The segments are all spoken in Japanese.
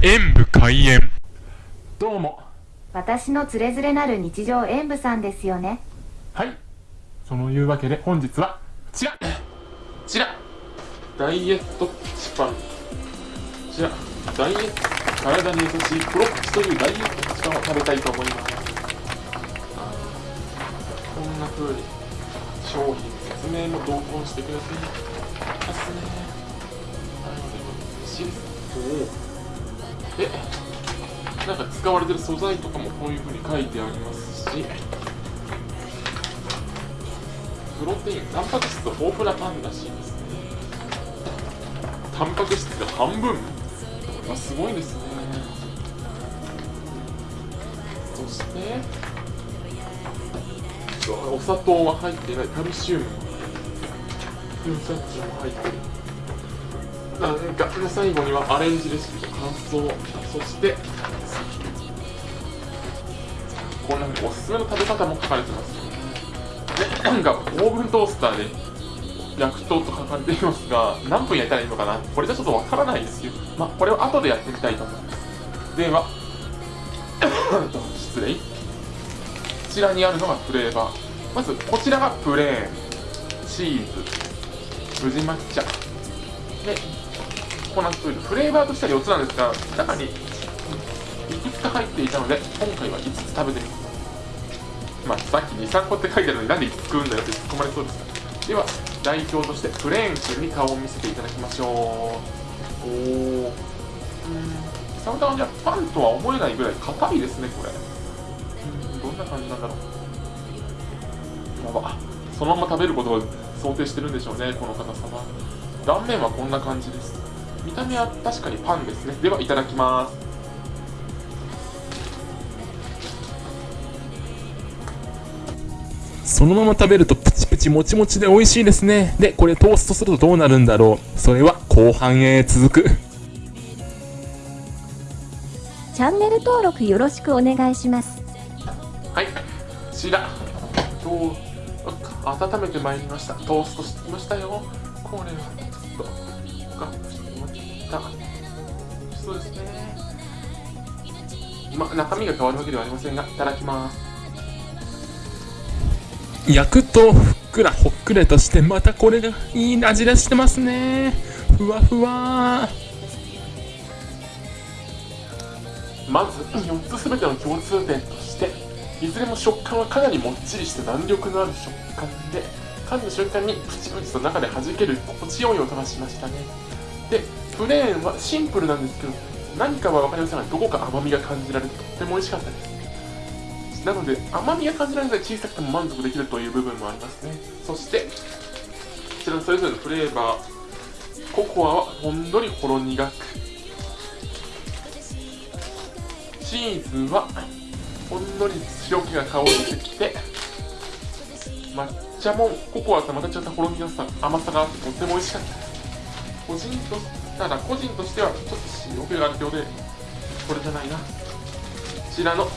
演武開演。どうも。私のつれづれなる日常演舞さんですよね。はい。そのいうわけで本日はこちら。こちら。ダイエットプチパン。こちら。ダイエット体に優しいプロプチというダイエットプチパンを食べたいと思います。こんな風に商品説明も同梱してくれてますね。なので美味しいですおおでなんか使われてる素材とかもこういう風に書いてありますしプロテインタンパク質豊富なパンらしいですねタンパク質が半分これはすごいですね。そしてお砂糖は入ってない。カルシウムもフーチャッチも入ってる。最後にはアレンジレシピと感想そしてこんなおすすめの食べ方も書かれてますでなんかオーブントースターで焼くとと書かれていますが何分焼いたらいいのかな？これじゃちょっとわからないですよ。まあこれを後でやってみたいと思います。では失礼こちらにあるのがフレーバー。まずこちらがプレーン。チーズ。宇治抹茶。でココナッツオイルフレーバーとしては4つなんですが中にいくつか入っていたので今回は5つ食べてみますまあ、さっき2、3個って書いてあるのになんで5つ食うんだよって突っ込まれそうですでは代表としてプレーン君に顔を見せていただきましょう。おおうん。サムタはじゃパンとは思えないぐらい硬いですねこれ。どんな感じなんだろうやば。そのまま食べることを想定してるんでしょうねこの方様断面はこんな感じです。見た目は確かにパンですね。ではいただきます。そのまま食べるとプチプチもちもちで美味しいですね。でこれトーストするとどうなるんだろう。それは後半へ続く。チャンネル登録よろしくお願いします。はい。こちら。と温めてまいりました。トーストしてきましたよ。これはちょっとた。そうですねま中身が変わるわけではありませんがいただきます。焼くとふっくらほっくらとしてまたこれがいい味出してますね。ふわふわ。まず4つ全ての共通点としていずれも食感はかなりもっちりして弾力のある食感で噛んだ瞬間にプチプチと中で弾ける心地よい音がしましたね。でプレーンはシンプルなんですけど何かは分かりませんがどこか甘みが感じられてとっても美味しかったです。なので甘みが感じられない小さくても満足できるという部分もありますね。そしてこちらのそれぞれのフレーバーココアはほんのりほろ苦く。チーズはほんのり塩気が香ってきて抹茶もココアとまた違ったほろ苦さ甘さがあってとっても美味しかった個人とただ個人としてはちょっと塩気があるようでこれじゃないな。こちらの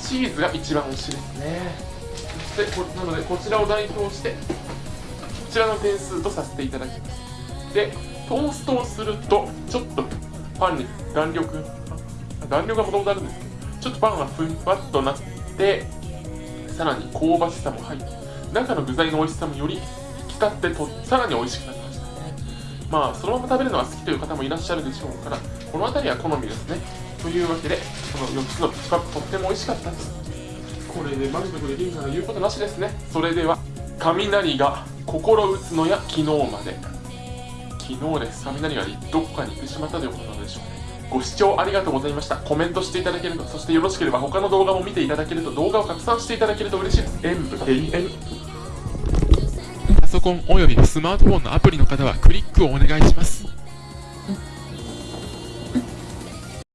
チーズが一番美味しいですね。でこなのでこちらを代表してこちらの点数とさせていただきます。でトーストをするとちょっとパンに弾力弾力がもともとあるんですけどちょっとパンがふんわっとなってさらに香ばしさも入って中の具材の美味しさもより引き立ってとさらに美味しくなりまあそのまま食べるのが好きという方もいらっしゃるでしょうからこの辺りは好みですね。というわけでこの4つのピチパックとっても美味しかった。ですこれで満足できるなら言うことなしですね。それでは雷が心打つのや昨日まで。昨日です。雷がどこかに行ってしまったということなのでしょうね。ご視聴ありがとうございました。コメントしていただけるとそしてよろしければ他の動画も見ていただけると動画を拡散していただけると嬉しいです。演武永遠ソコンおよびスマートフォンのアプリの方はクリックをお願いします。